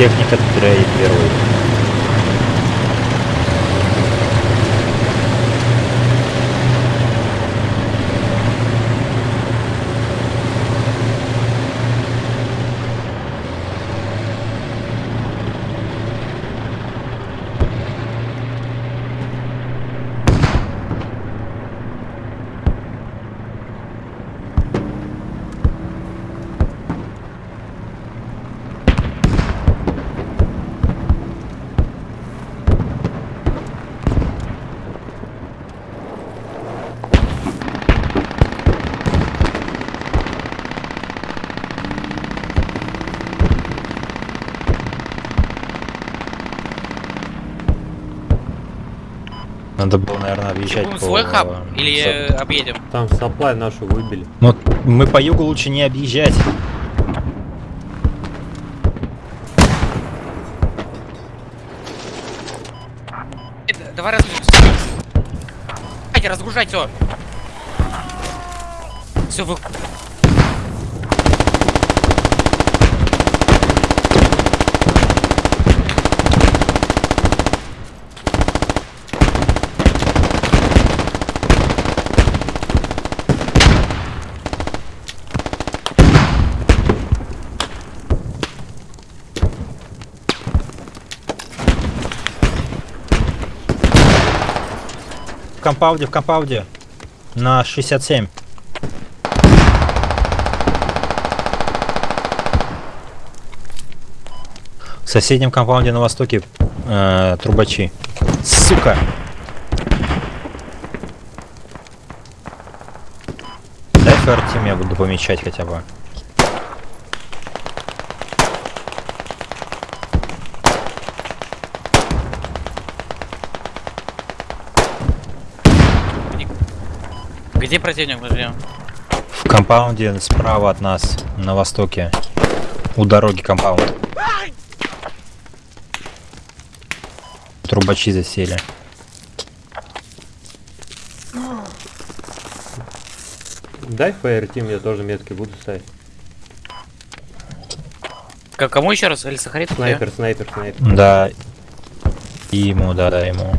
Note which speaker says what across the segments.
Speaker 1: Техника трейд первый. Надо
Speaker 2: Будем
Speaker 1: по...
Speaker 2: свой хаб или э, объедем?
Speaker 3: Там саплай нашу выбили.
Speaker 1: Ну, мы по югу лучше не объезжать.
Speaker 2: Э, д- Давай разгрузимся. Давайте, разгружать все. Все, вы...
Speaker 1: В компаунде, в компаунде. На 67. В соседнем компаунде на востоке э, трубачи. Сука! Дай ФРТим, я буду помечать хотя бы.
Speaker 2: Где противник мы ждем?
Speaker 1: В компаунде справа от нас, на востоке. У дороги компаунд. Трубачи засели.
Speaker 3: Дай фаер тим, я тоже метки буду ставить.
Speaker 2: К кому еще раз? Или Сахарит?
Speaker 3: Снайпер, снайпер, снайпер.
Speaker 1: Да. И ему, да, да, ему.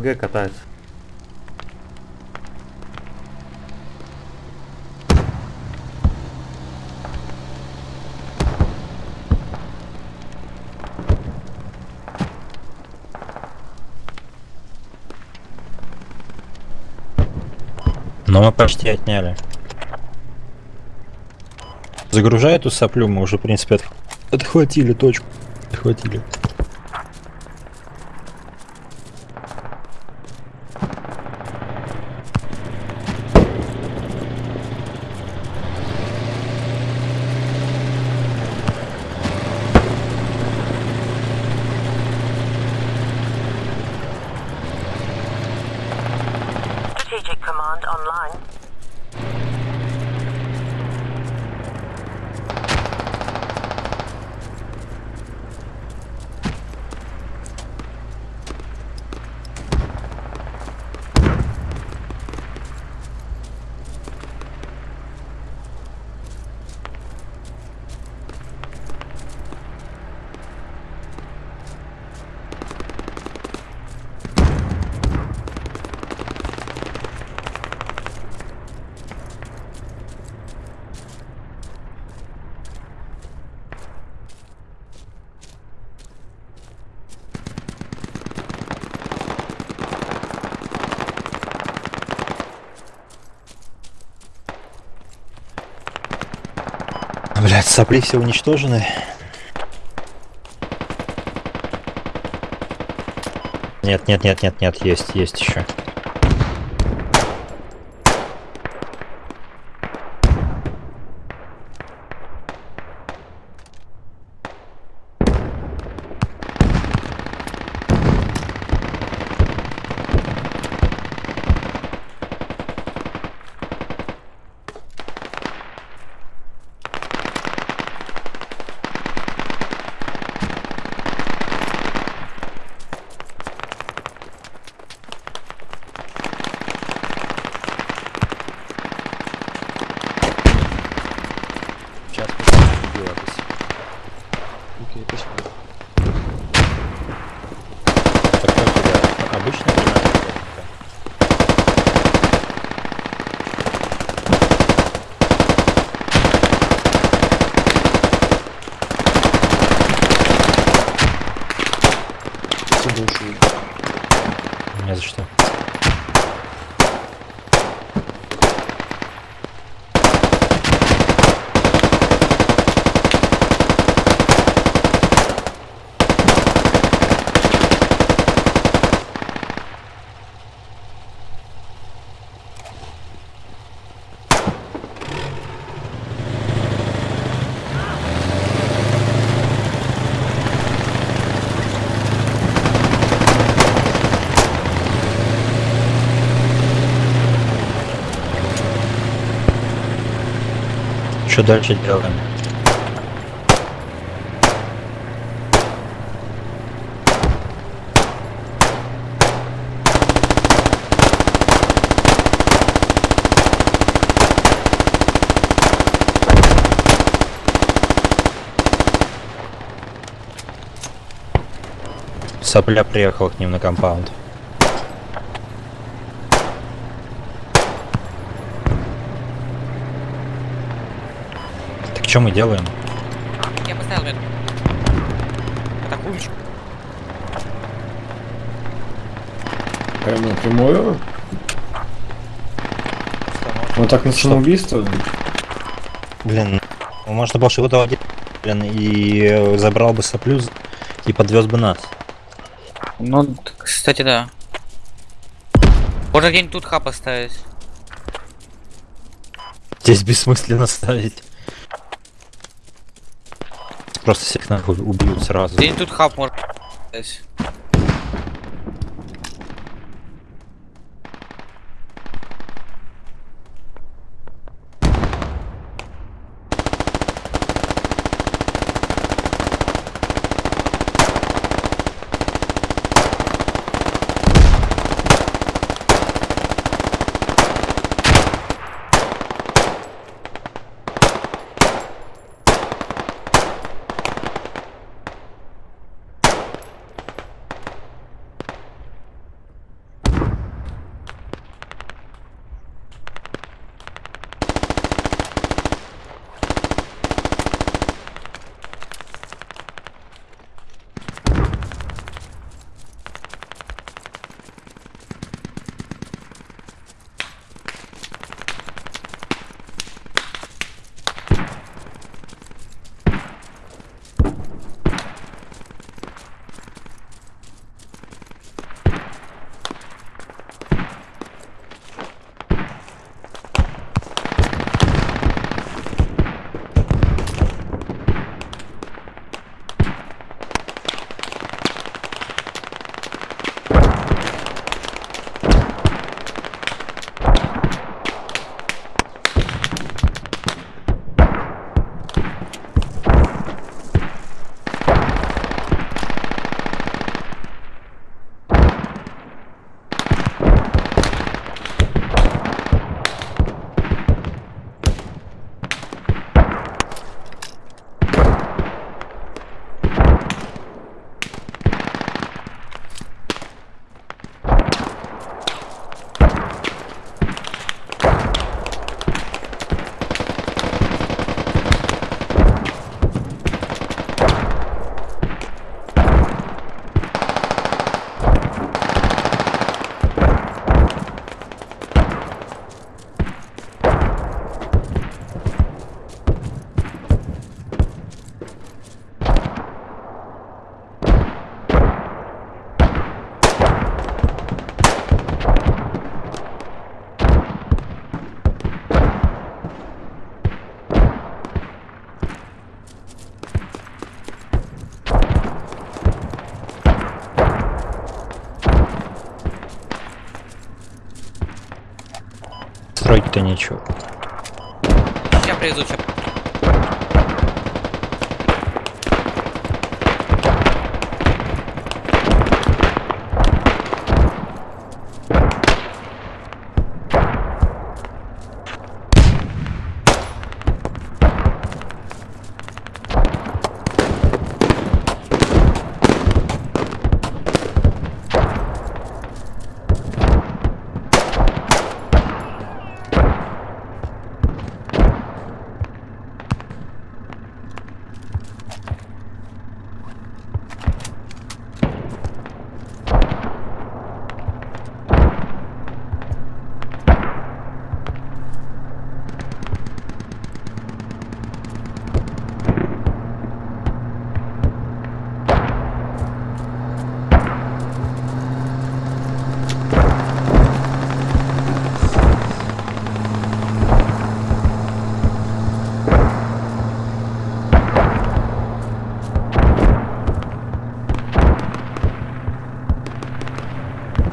Speaker 3: СПГ катается.
Speaker 1: Но мы почти отняли. Загружай эту соплю, мы уже, в принципе, отх- отхватили точку. Отхватили. Сопли все уничтожены. Нет, нет, нет, нет, нет, есть, есть еще. Что. Что дальше делаем? Сопля приехал к ним на компаунд. Что мы делаем?
Speaker 2: Я поставил метку. Атакуем.
Speaker 4: Прям напрямую? Вот так на самоубийство?
Speaker 1: Блин, ну, можно было его доводить, блин, и э, забрал бы соплю з- и подвез бы нас.
Speaker 2: Ну, кстати, да. Можно где-нибудь тут хаб поставить.
Speaker 1: Здесь бессмысленно ставить. Просто всех нахуй убьют сразу.
Speaker 2: Где-нибудь тут хаб можно
Speaker 1: Строить-то нечего.
Speaker 2: Сейчас привезу, чё.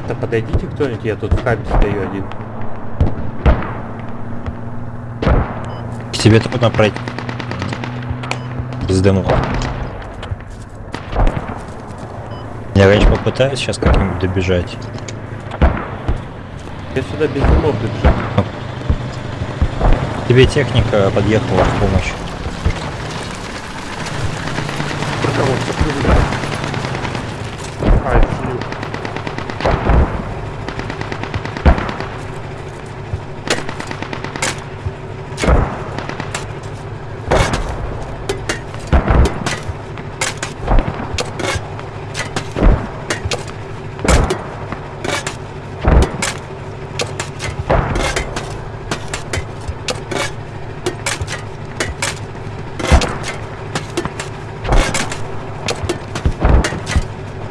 Speaker 3: Да подойдите кто-нибудь, я тут в хабе стою один.
Speaker 1: К тебе трудно пройти. Без дымов. Я, конечно, попытаюсь сейчас как-нибудь добежать.
Speaker 3: Я сюда без дымов добежал.
Speaker 1: Тебе техника подъехала в помощь.
Speaker 3: Ай, слил.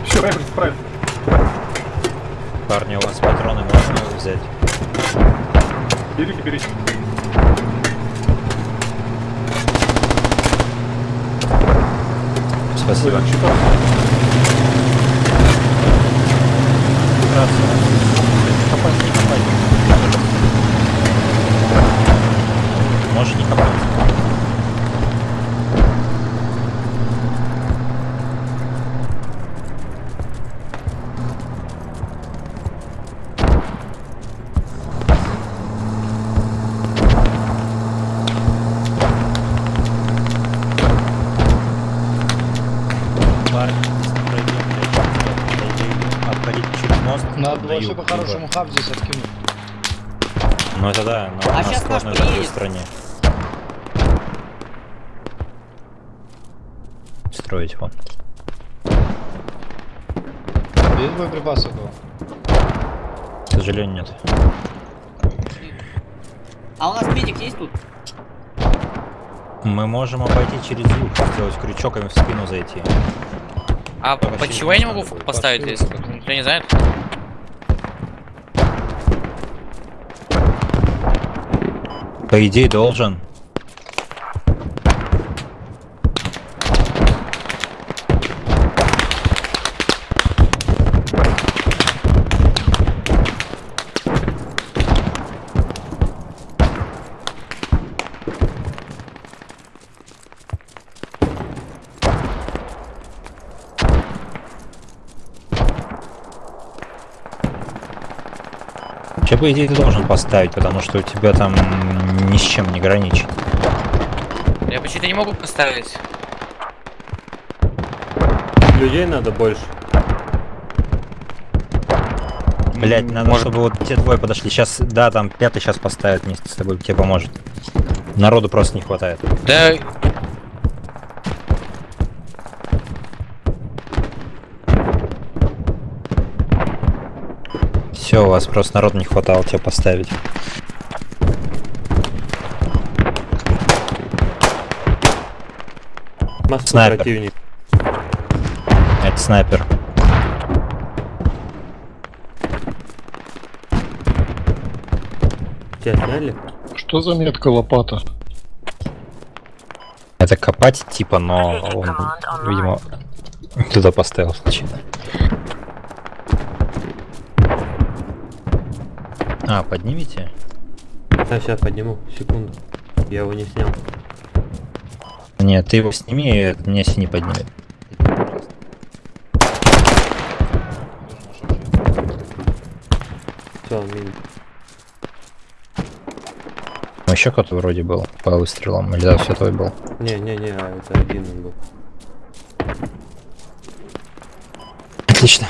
Speaker 4: Все, Райбер, справь.
Speaker 1: Парни, у вас патроны можно взять?
Speaker 4: Берите, берите.
Speaker 1: Спасибо.
Speaker 4: Щита.
Speaker 1: Не копать, не копать. Можешь не копать. Парни, пройдем, пройдем, обходить через мост. Юг,
Speaker 5: по-хорошему
Speaker 1: либо-
Speaker 5: хаб здесь откинуть.
Speaker 1: Ну это да, но у нас сложно в другой
Speaker 2: приедет.
Speaker 1: стране. Строить вон.
Speaker 5: Есть боеприпасы этого?
Speaker 1: К сожалению, нет.
Speaker 2: А у нас медик есть тут?
Speaker 1: Мы можем обойти через юг, сделать крючок и в спину зайти.
Speaker 2: А почему я не могу поставить, если никто не знает?
Speaker 1: По идее должен. Вообще, по идее, ты должен поставить, потому что у тебя там ни с чем не граничит.
Speaker 2: Я почему-то не могу поставить.
Speaker 3: Людей надо больше.
Speaker 1: Блять, надо,
Speaker 2: Может-
Speaker 1: чтобы вот те двое подошли. Сейчас, да, там пятый сейчас поставит вместе с тобой, тебе поможет. Народу просто не хватает.
Speaker 2: Да,
Speaker 1: Все, у вас просто народу не хватало тебе поставить.
Speaker 3: Масса
Speaker 1: Снайпер.
Speaker 3: противник.
Speaker 1: Это снайпер.
Speaker 3: Тебя сняли?
Speaker 4: Что за метка лопата?
Speaker 1: Это копать типа, но он, видимо, туда поставил случайно. А, поднимите?
Speaker 3: А, сейчас подниму, секунду. Я его не снял.
Speaker 1: Нет, ты его сними, меня синий поднимет.
Speaker 3: Все.
Speaker 1: Ну, еще кто-то вроде был по выстрелам. Или да, все твой был.
Speaker 3: Не-не-не, а это один он был.
Speaker 1: Отлично.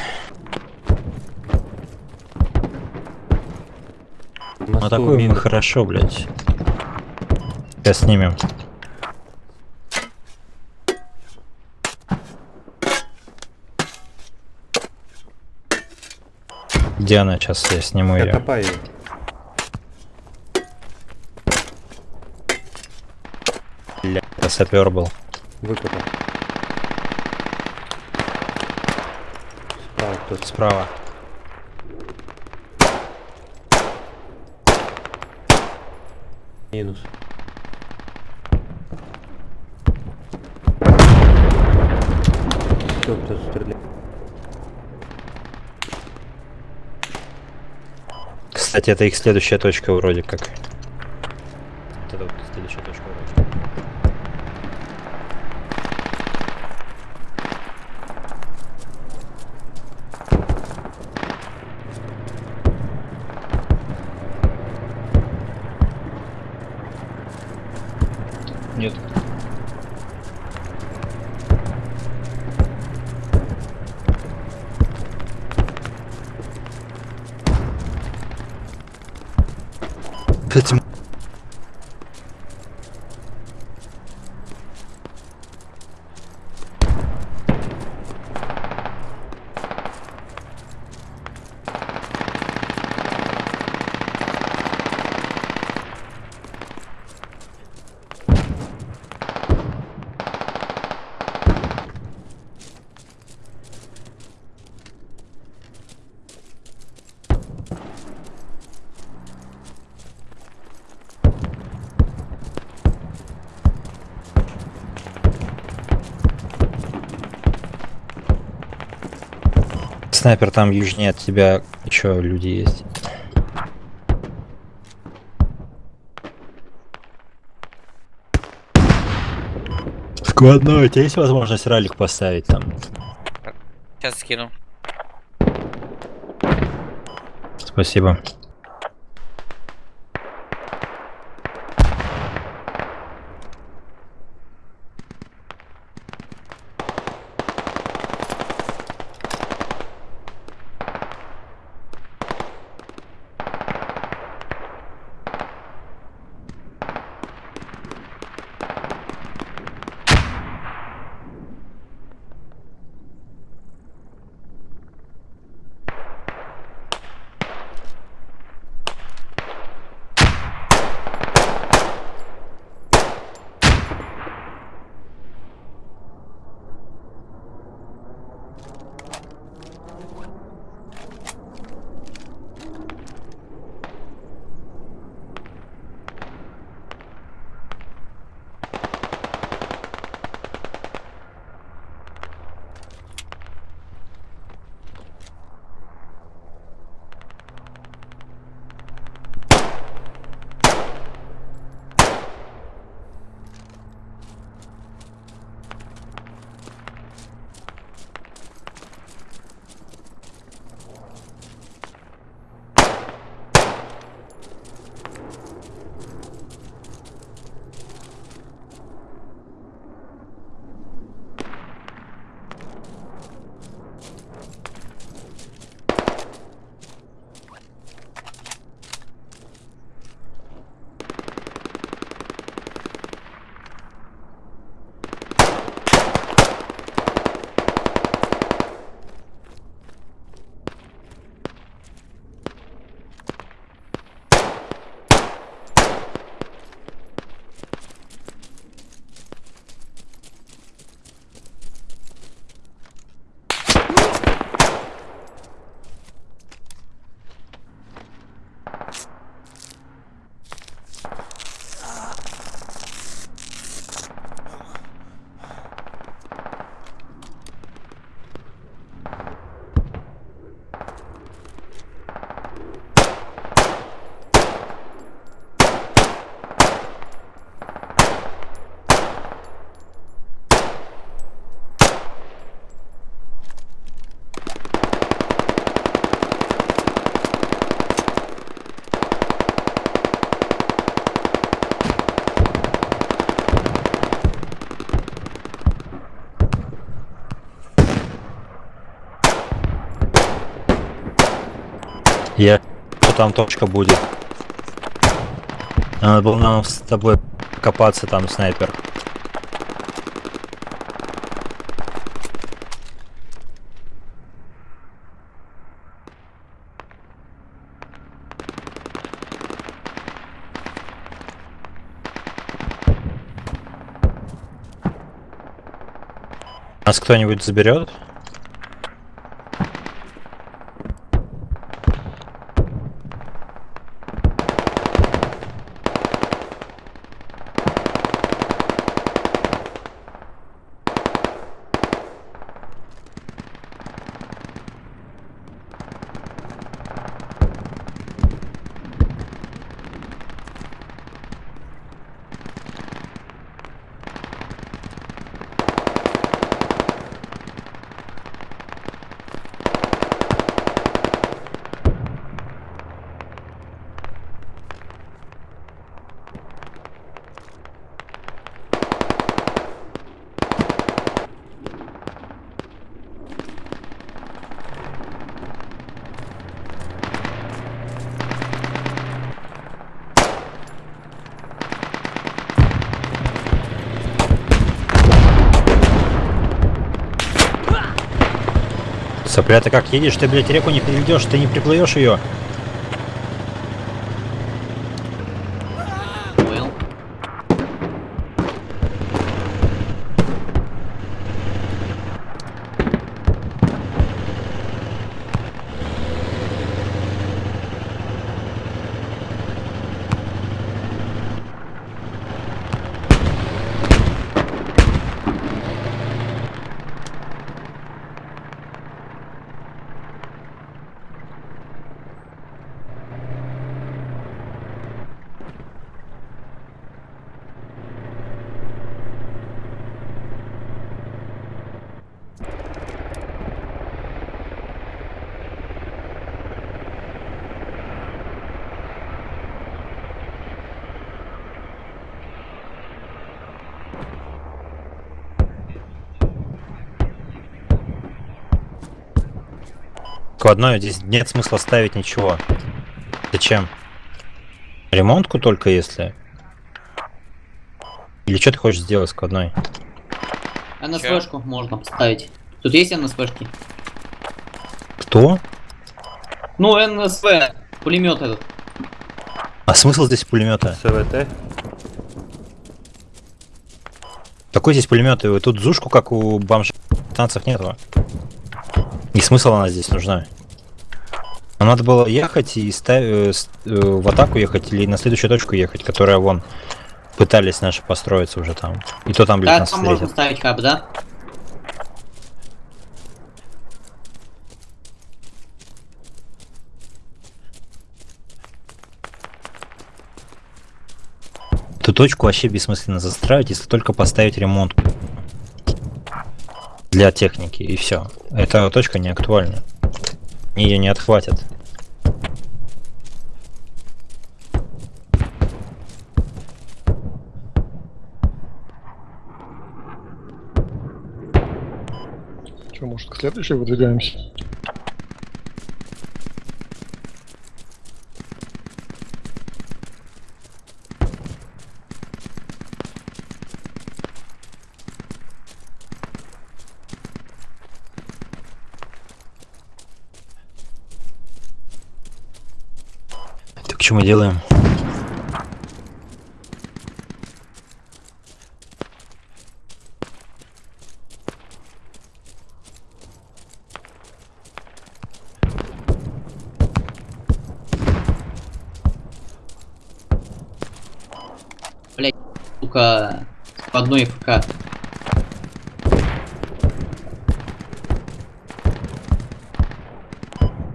Speaker 1: Атакуем
Speaker 3: мин.
Speaker 1: мы хорошо, блядь. Сейчас снимем. Где она сейчас? Я сниму
Speaker 3: Я
Speaker 1: ее.
Speaker 3: копаю ее.
Speaker 1: Это сапер был.
Speaker 3: Выкопал. Справа кто-то.
Speaker 1: Справа.
Speaker 3: Минус. Все, кто стреляет.
Speaker 1: Кстати, это их следующая точка вроде как. Вот это вот следующая точка вроде.
Speaker 6: Нет.
Speaker 1: Этим... Снайпер там южнее от тебя еще люди есть. Складной, у тебя есть возможность ралик поставить там?
Speaker 2: Сейчас скину.
Speaker 1: Спасибо. Там точка будет. Надо было нам с тобой копаться там, снайпер. Нас кто-нибудь заберет? Сопля, ты как едешь? Ты, блядь, реку не переведешь, ты не приплывешь ее. Складной, здесь нет смысла ставить ничего. Зачем? Ремонтку только если? Или что ты хочешь сделать складной?
Speaker 7: НСВшку можно поставить. Тут есть НСВшки?
Speaker 1: Кто?
Speaker 7: Ну, НСВ, пулемет этот.
Speaker 1: А смысл здесь пулемета?
Speaker 3: СВТ.
Speaker 1: Какой здесь пулемет? И Тут зушку, как у бомжа танцев нету. И смысл она здесь нужна? Нам надо было ехать и ставь, э, э, в атаку ехать или на следующую точку ехать, которая вон пытались наши построиться уже там. И то там, блядь,
Speaker 7: Да,
Speaker 1: нас
Speaker 7: там можно ставить хаб, да?
Speaker 1: Эту точку вообще бессмысленно застраивать, если только поставить ремонт для техники и все. Эта точка не актуальна. Ее не отхватят.
Speaker 4: Что, может, к следующей выдвигаемся?
Speaker 1: Что мы делаем?
Speaker 7: Сука, по одной ФК.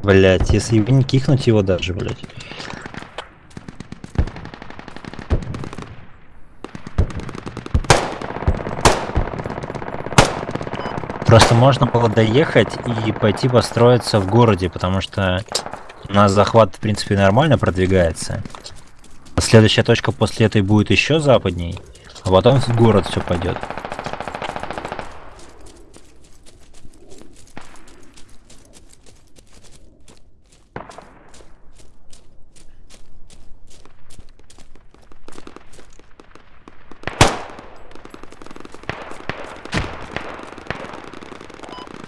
Speaker 1: Блять, если не кикнуть его даже, блять. Просто можно было доехать и пойти построиться в городе, потому что у нас захват, в принципе, нормально продвигается. Следующая точка после этой будет еще западней, а потом в город все пойдет.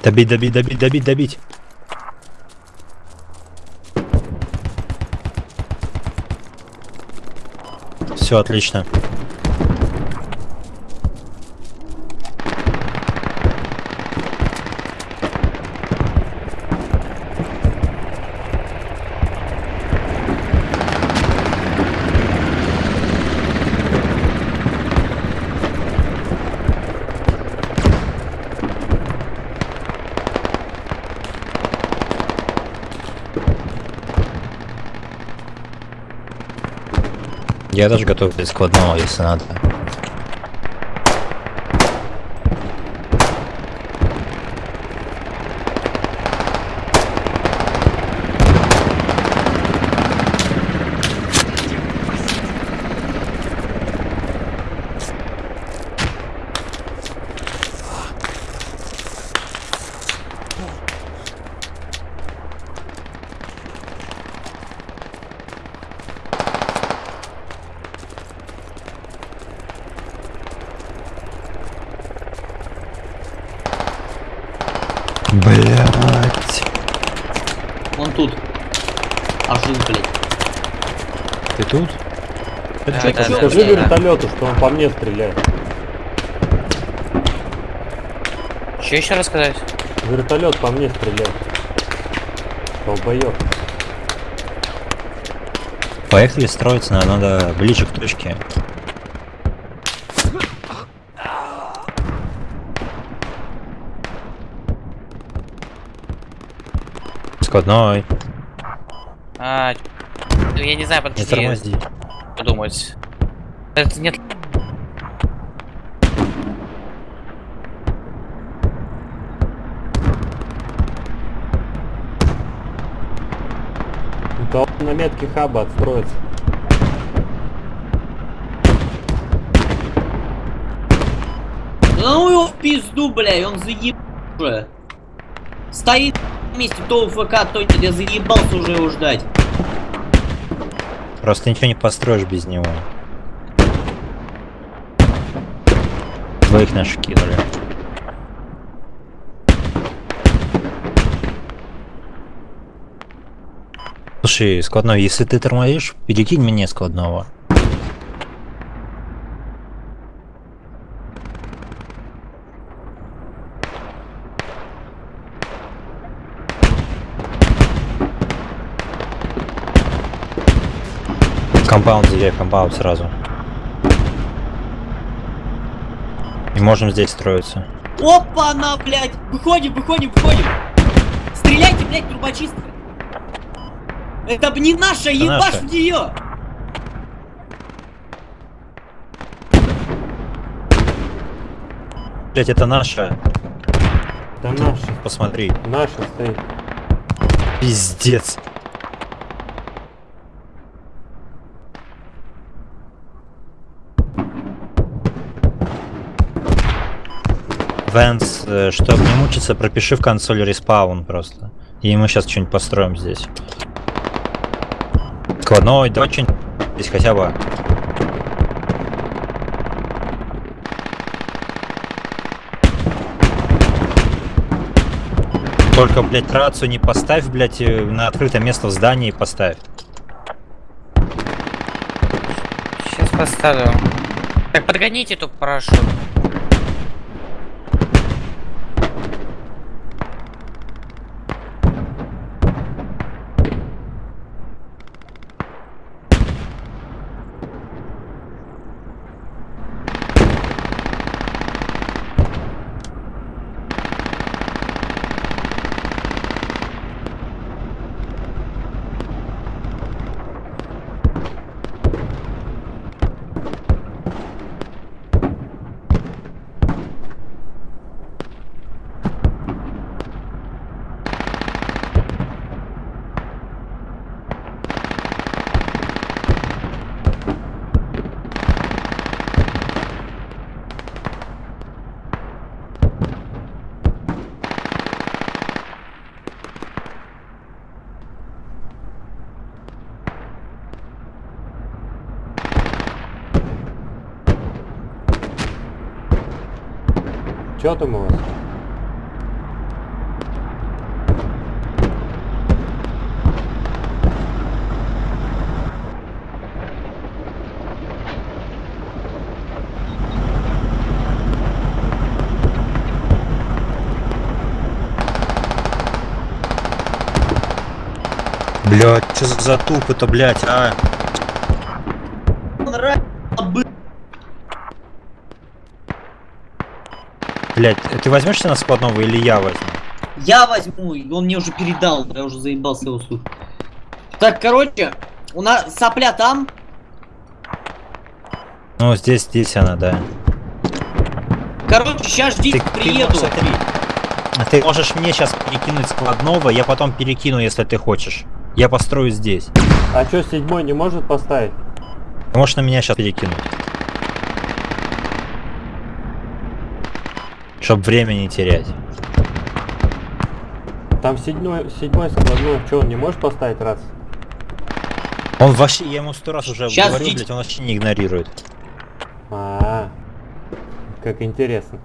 Speaker 1: Добить, добить, добить, добить, добить. Все отлично. Я даже готов для складного, если надо. Блять.
Speaker 7: Он тут. Аж жив, блядь.
Speaker 1: Ты тут?
Speaker 2: Да, да,
Speaker 3: Скажи
Speaker 2: да,
Speaker 3: вертолету, что он по мне стреляет.
Speaker 2: Че еще рассказать?
Speaker 3: Вертолет по мне стреляет. Долбоёб.
Speaker 1: Поехали строиться, надо, надо ближе к точке. Складной,
Speaker 2: А, я не знаю,
Speaker 1: не
Speaker 2: подожди,
Speaker 1: тормози.
Speaker 2: подумать. Это нет.
Speaker 3: Да он на метке хаба отстроится.
Speaker 7: Да ну его в пизду, блядь, он заеб... уже. Стоит на месте, то ФК, то нет, я заебался уже его ждать.
Speaker 1: Просто ничего не построишь без него. Двоих наших кинули. Слушай, складной, если ты тормозишь, перекинь мне складного. Compound в compound сразу. И можем здесь строиться.
Speaker 7: Опа, на, блядь! Выходим, выходим, выходим! Стреляйте, блядь, трубочистка! Это б не наша, ебашь
Speaker 1: наша.
Speaker 7: в нее!
Speaker 1: Блять, это наша.
Speaker 3: Да наша,
Speaker 1: Посмотри.
Speaker 3: наша стоит.
Speaker 1: Пиздец. Вэнс, э, чтобы не мучиться, пропиши в консоли респаун просто. И мы сейчас что-нибудь построим здесь. Складной, давай что-нибудь здесь хотя бы. Только, блядь, рацию не поставь, блядь, э, на открытое место в здании поставь.
Speaker 2: Сейчас поставлю. Так, подгоните эту парашют.
Speaker 3: Что там у вас?
Speaker 1: Блять, что за затупы-то, блять, а? Блять, ты возьмешься на складного или я возьму?
Speaker 7: Я возьму, он мне уже передал, я уже заебался его слушать. Так, короче, у нас сопля там.
Speaker 1: Ну, здесь, здесь она, да.
Speaker 7: Короче, сейчас ждите,
Speaker 1: Ты- ты
Speaker 7: приеду.
Speaker 1: смотри, Ты можешь мне сейчас перекинуть складного, я потом перекину, если ты хочешь. Я построю здесь.
Speaker 3: А чё, седьмой не может поставить?
Speaker 1: Ты можешь на меня сейчас перекинуть. Чтоб время не терять.
Speaker 3: Там седьмой, седьмой складной, чё, он не может поставить раз?
Speaker 1: Он вообще, я ему сто раз уже
Speaker 7: Щас
Speaker 1: говорил, блядь, он вообще не игнорирует.
Speaker 3: А, как интересно.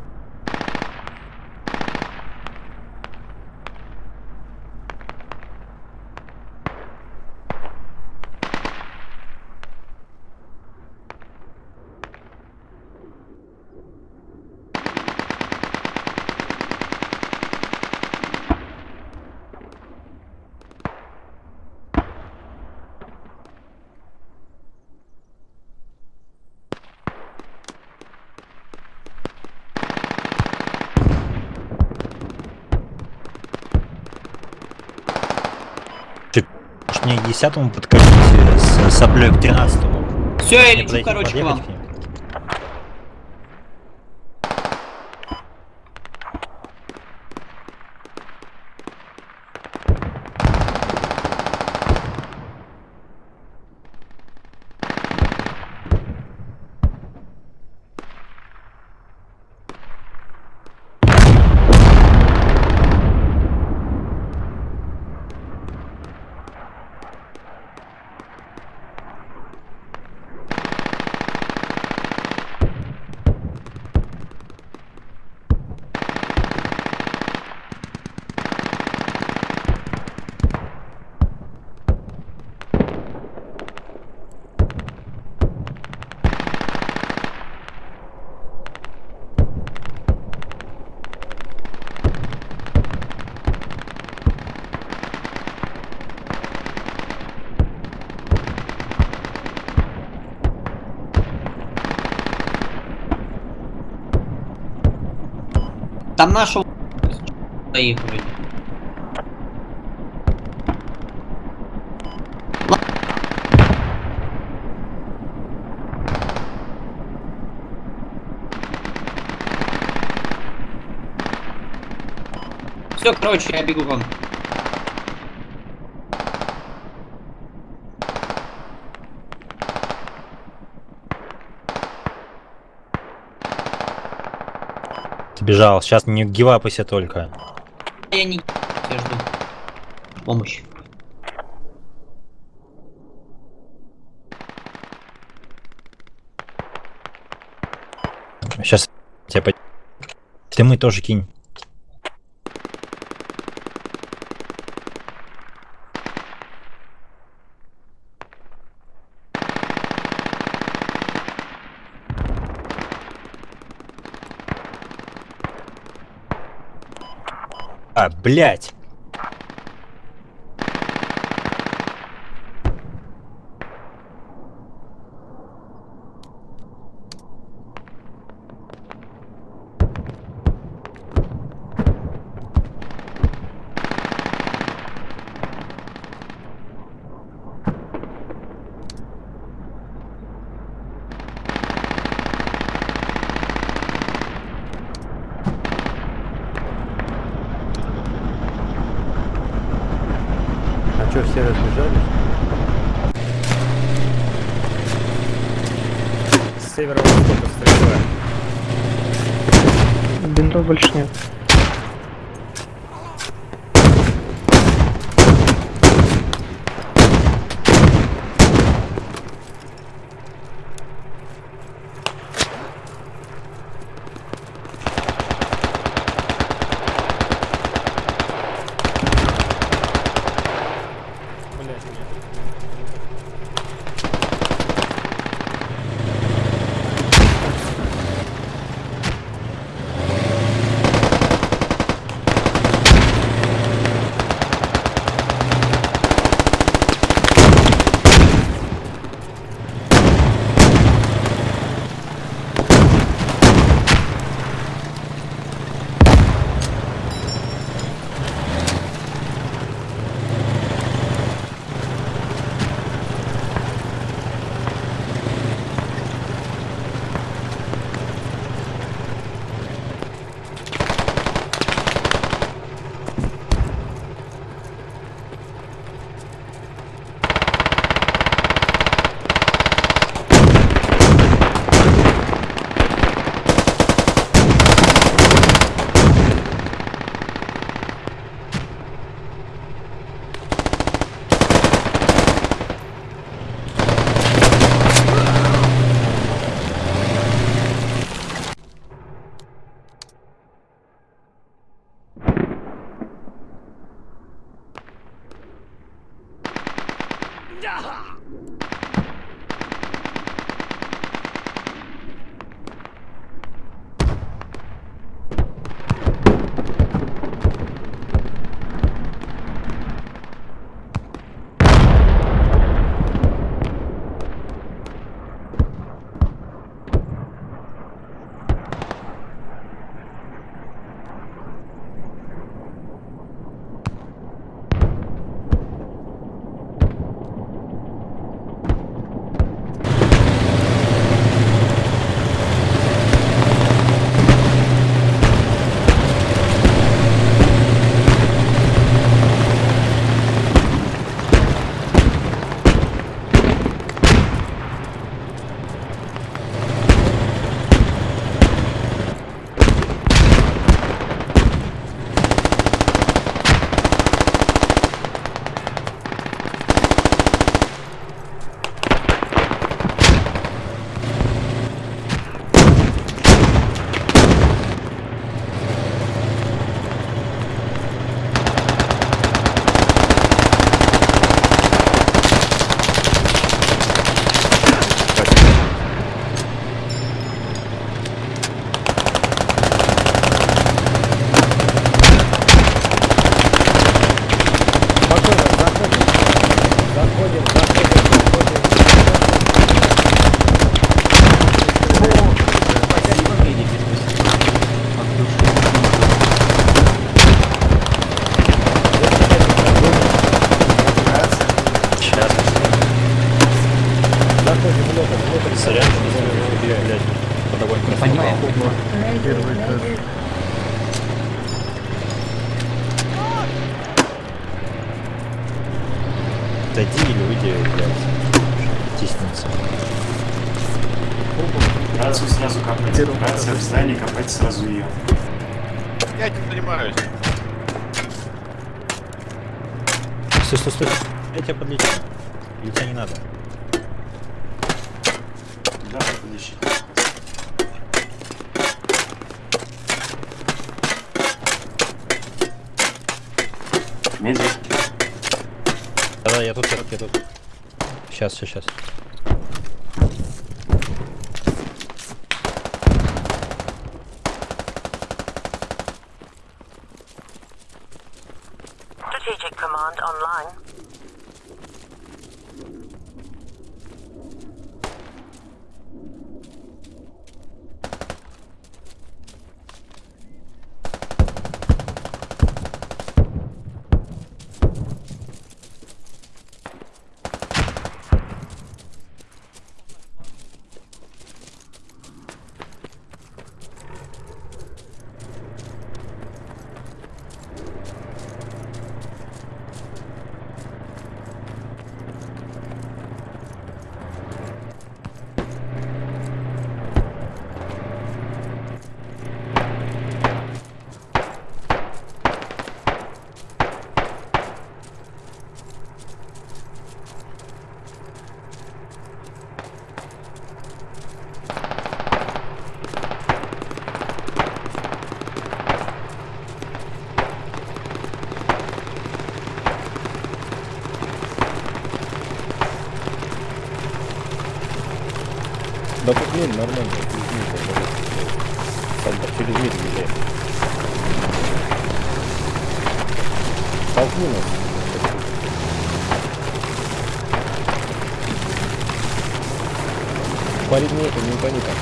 Speaker 1: Может мне к десятому подкатить э, с соплей к тринадцатому?
Speaker 7: Все, я лечу, короче, к вам.
Speaker 1: к ним?
Speaker 7: Там нашего их вроде. Все, короче, я бегу к вам.
Speaker 1: Бежал, сейчас не гивапайся только.
Speaker 7: Я не... Я жду. Помощь.
Speaker 1: Сейчас тебя по... Ты мы тоже кинь. А, Da! Или выйди, блядь. Тиснется.
Speaker 8: Рацию сразу копать. Рация в здании, копать сразу ее.
Speaker 5: Я этим занимаюсь.
Speaker 1: Стой, стой, стой. Я тебя подлечу. Или тебе не надо?
Speaker 8: Да, подыщи. Медик.
Speaker 1: Я тут, я тут, я тут. Сейчас, сейчас, сейчас.
Speaker 9: Strategic Command online.
Speaker 1: Да тут мин нормально, через мид езжай. Толкни нас. Парень не это, не упади там.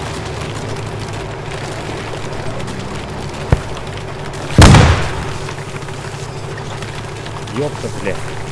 Speaker 1: Ёпта, блядь.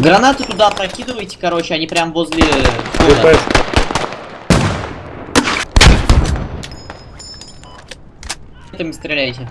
Speaker 7: Гранаты туда прокидывайте, короче, они прям возле входа. Этими стреляйте.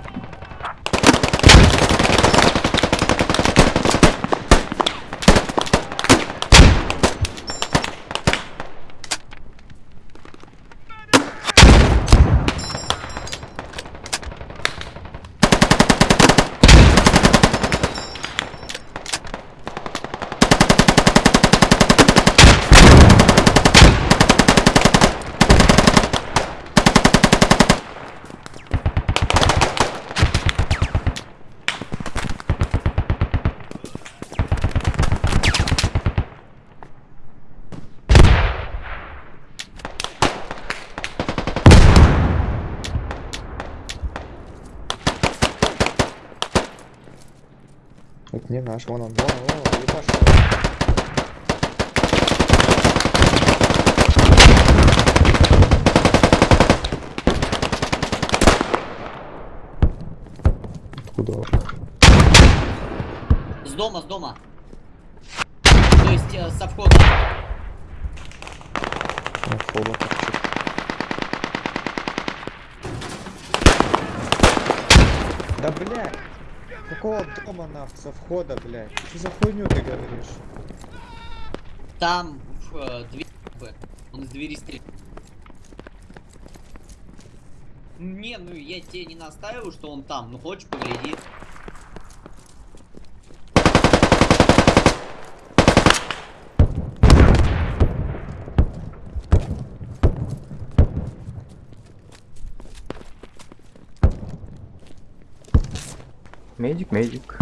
Speaker 10: Это не наш, вон он, вон он, вон он, ебашь. Откуда он?
Speaker 7: С дома, с дома. То есть э, со входа.
Speaker 10: Ну, входа. Да блядь! Какого дома нахуй со входа, блядь? Что за хуйню ты говоришь?
Speaker 7: Там э, дверь. Он из двери стреляет. Не, ну я тебе не настаиваю, что он там. Ну хочешь, погляди.
Speaker 1: Медик, медик.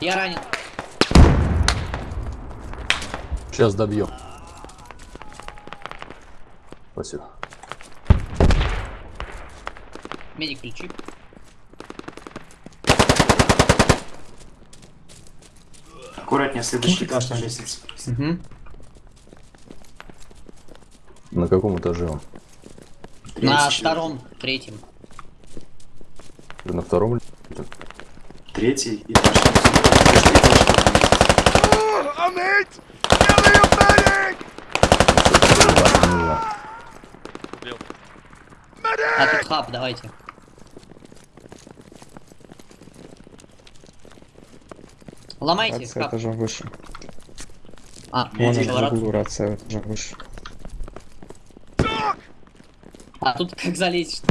Speaker 7: Я ранен.
Speaker 11: Сейчас добьем. Спасибо.
Speaker 7: Медик ключи.
Speaker 8: Аккуратнее, следующий этаж на лестнице.
Speaker 7: Угу.
Speaker 11: На каком этаже он?
Speaker 8: Третий,
Speaker 7: На втором, третьем.
Speaker 11: На втором?
Speaker 8: Третий этаж.
Speaker 7: А тут хаб, давайте. Ломайте
Speaker 10: Рация
Speaker 7: хаб.
Speaker 10: этажом выше.
Speaker 7: А,
Speaker 10: Вон рация этажом выше.
Speaker 7: А тут как залезть?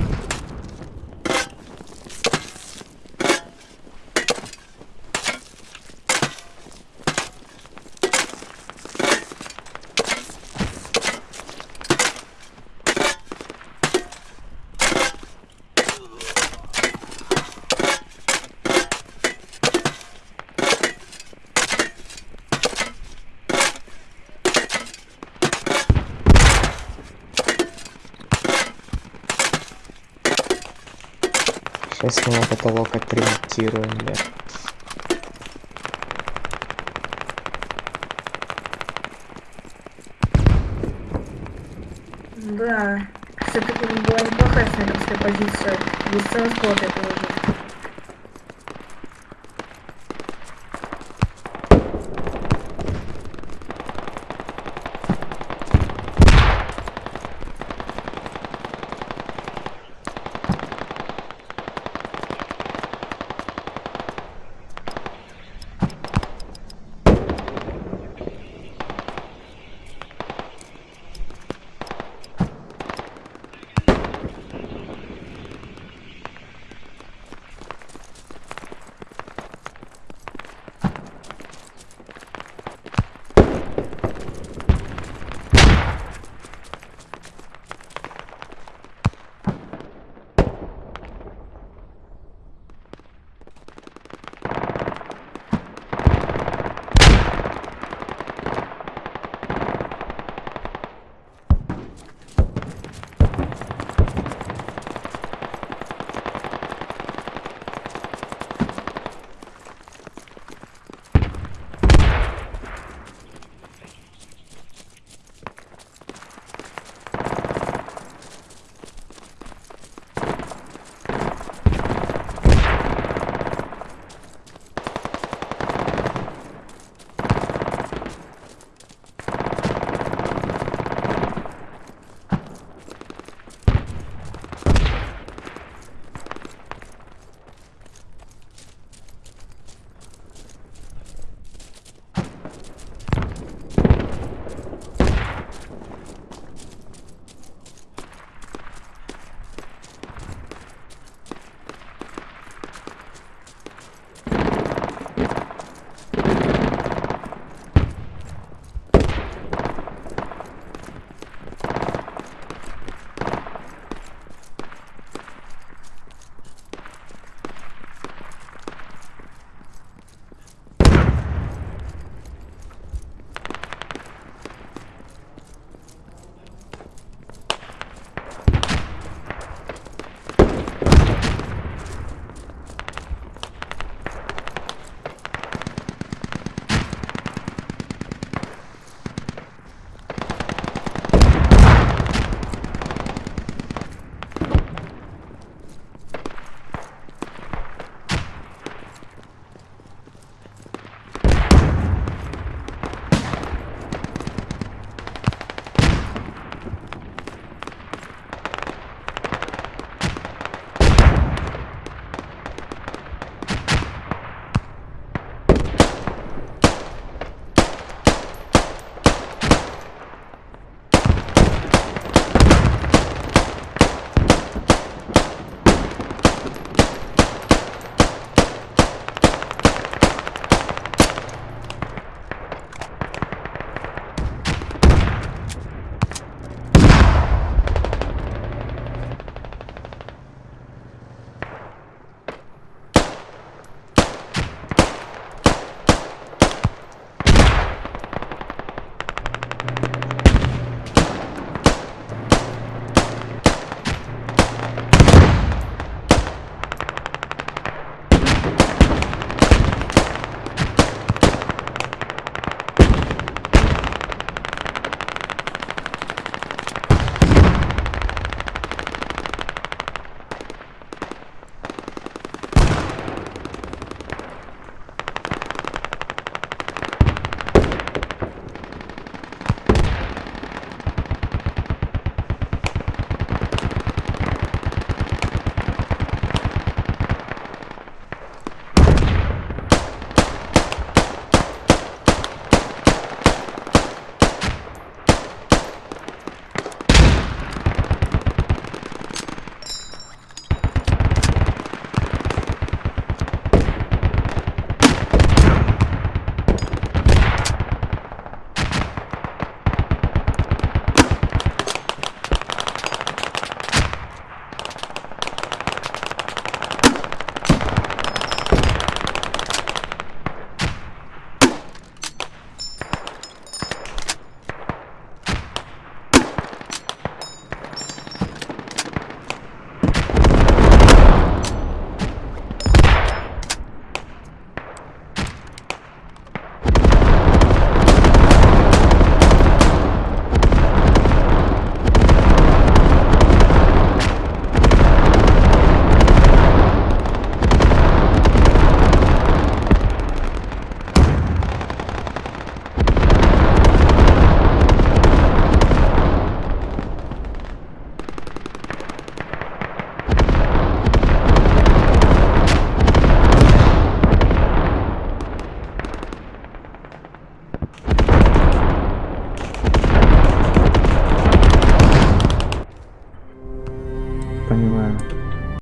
Speaker 10: Его потолок отремонтируем, блядь.
Speaker 9: Да. Все-таки была неплохая снайперская позиция. Без транспорта это уже.